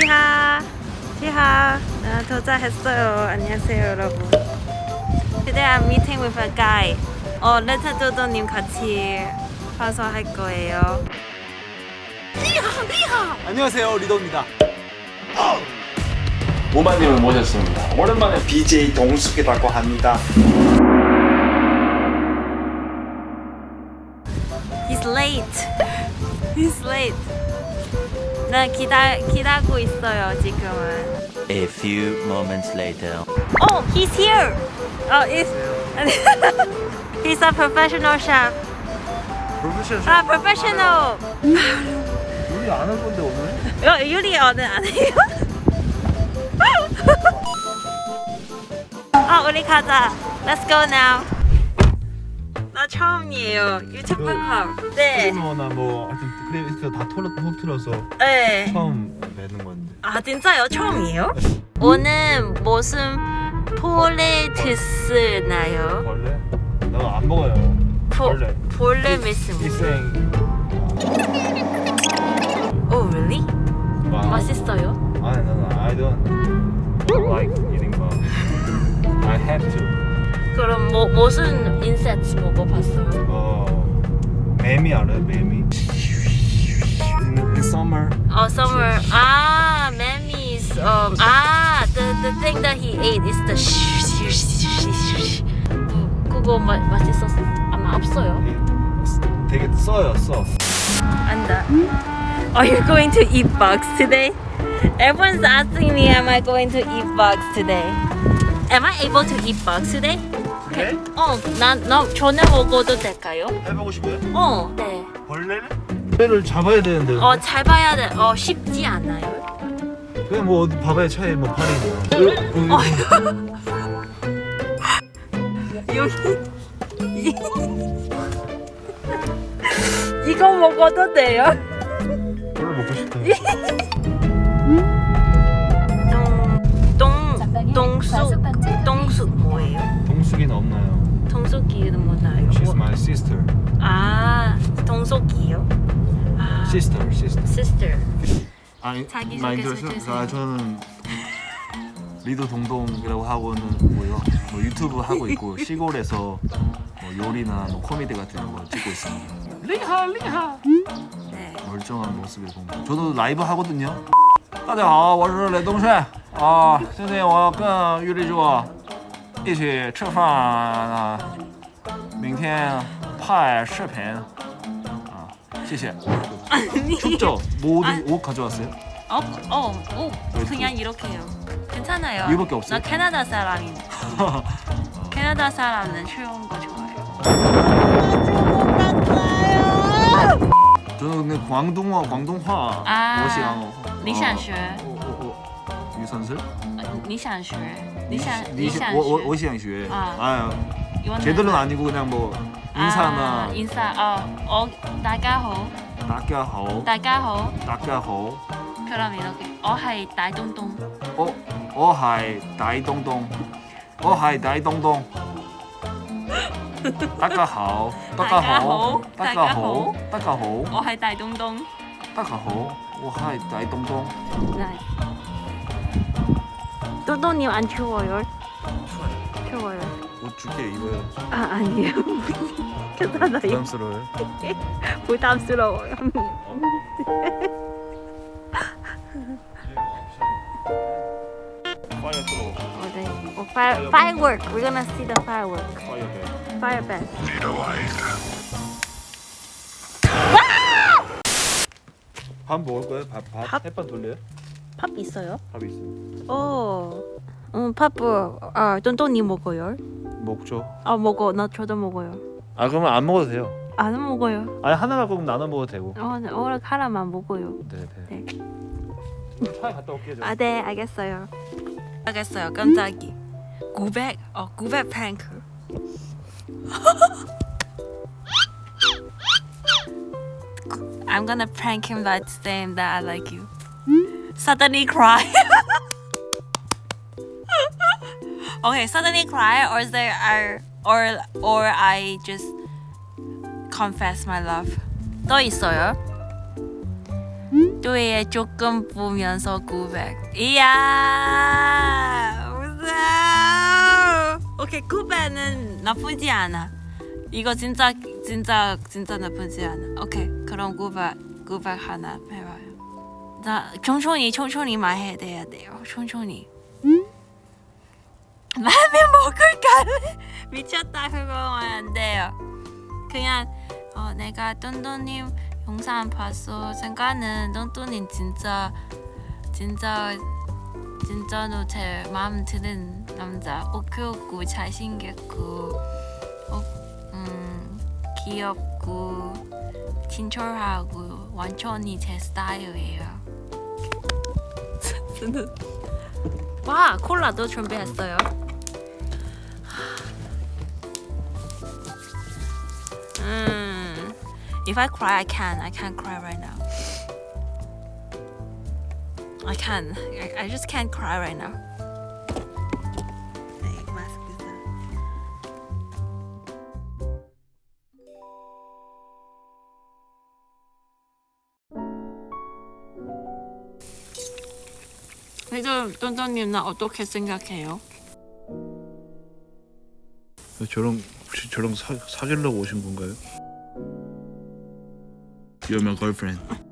티하 티하. 나 도착했어요. 안녕하세요 여러분. Today I'm meeting with a guy. 어 레타도도님 같이 와서 할 거예요. 안녕하세요 리더입니다. 모마님을 모셨습니다. 오랜만에 BJ 동숙이라고 합니다. He's late. He's late 나 기다, 기다리고 있어요 지금은 A few moments later. Oh, he's here. Oh, he's he's a professional chef. 프로페셔널 아, professional. 우리 안 할 건데 오늘? 어, 유리 오늘 안 해요? 아, 우리 가자. Let's go now. 나 처음이에요. 유튜브 컵. 네. 그러나 뭐 하여튼 크레디트 다 털어, 터트려서 네. 처음 내는 건데 아, 진짜요? 처음이에요? 오늘 무슨 폴레트 나요? 벌레? 나안 먹어요 포, 벌레 볼레 미스. 이생 Oh, really? 와. 맛있어요? 아니 나는 I don't like eating but I have to 그럼 뭐 무슨 인섹트 먹어봤어요? 어 매미 알아요 매미 summer 어, summer. 아, memes. Um, 아, the the thing that he ate is the. 그- 그거 마, 맛있었어? 아마 없어요. 이- 되게 써요 써 안다. Are you going to eat bugs today? Everyone's asking me, am I going to eat bugs today? Am I able to eat bugs today? 네? 어, 나, 나 전에 먹어도 될까요? 해보고 싶어요? 어, 네. 벌레를? 벌레를 잡아야 되는데 어, 잘 봐야 돼. 어, 쉽지 않아요. 그냥 뭐 어디 봐봐야 차에 뭐 팔이 있나 여기 이거 먹어도 돼요? 별로 먹고 싶다 Sister sister sister 아니 자기 많이 소개 들었어요? 해주세요. 아, 저는 리더 동동이라고 하고는 뭐요 뭐 유튜브 하고 있고 시골에서 뭐 요리나 뭐 코미디 같은 거 찍고 있습니다 리하 리하 네 멀쩡한 모습을 보면 저도 라이브 하거든요 大家好我是雷东帅啊今天我要跟玉丽珠一起吃饭啊明天拍视频 啊谢谢 아니 춥죠? 뭐 아. 옷, 옷 가져왔어요? 어, 어, 어, 그냥 이렇게요. 괜찮아요. 이거밖에 없어요? 나 캐나다 사람인데. 캐나다 사람은 추운 거 좋아해요. 저는 근데 광동어 광동화 아. 我想你想学我我我유산슬 你想学？你想你 니 想 워, 워, 学？ 워시양슈에 아. 아 이거는- 제대로는 아니고 그냥 뭐 Insan 啊啊，我大家好，大家好，大家好，大家好。佢啦，咪咯，我系大东东，我我系大东东，我系大东东。大家好，大家好，大家好，大家好，我系大东东。大家好，我系大东东。来，东东，你安全我哟，安全我。 줄게 입어요 아, 아니에요. 괜찮아요. 부담스러워요 부담스러워요. 트로 어, 네. 어, fire, firework. We're gonna see the firework. 파이어 배 Fire band. 밥 먹을 거예요? 밥? 밥? 밥? 햇반 돌려요? 팝 있어요? 밥 있어요 어. 음, 팝을 아, 돈돈님 먹어요? 먹죠 아, 먹어. 나 저도 먹어요. 아 그러면 안 먹어도 돼요 안 먹어요. 아니 하나 갖고 그럼 나눠 먹어도 되고 어, 네, 오늘 하나만 먹어요. 네네 네. 차에 갔다 올게요 저. 아, 네, 알겠어요. 알겠어요. 깜짝이. 900, 어, 900 프랭크. I'm gonna prank him by saying that I like you. Suddenly cry. okay, suddenly cry, or there, are, or, or I just confess my love. 또 있어요? 별도에 조금 보면서 900 이야! 무서워 오케이 900은 나쁘지 않아. 이거 진짜 진짜 진짜 나쁘지 않아. 오케이 그럼 900 900 하나 해봐요. 나 천천히 천천히 말해야 돼요. 천천히 라면 먹을까? 미쳤다 그거 안 돼요. 그냥 어, 내가 똔똔님 영상 봤어. 생각은 똔똔님 진짜 진짜 진짜로 제 마음 드는 남자. 오크없고 잘생겼고 어, 음, 귀엽고 친절하고 완전히 제 스타일이에요. 와 콜라도 준비했어요 if I cry, I can. I can't cry right now. I can. I, I just can't cry right now. 네, 마스크다. 그래도 똔똔님 나 어떻게 생각해요? 저랑 혹시 저랑 사, 사귀려고 오신 건가요? You're my girlfriend.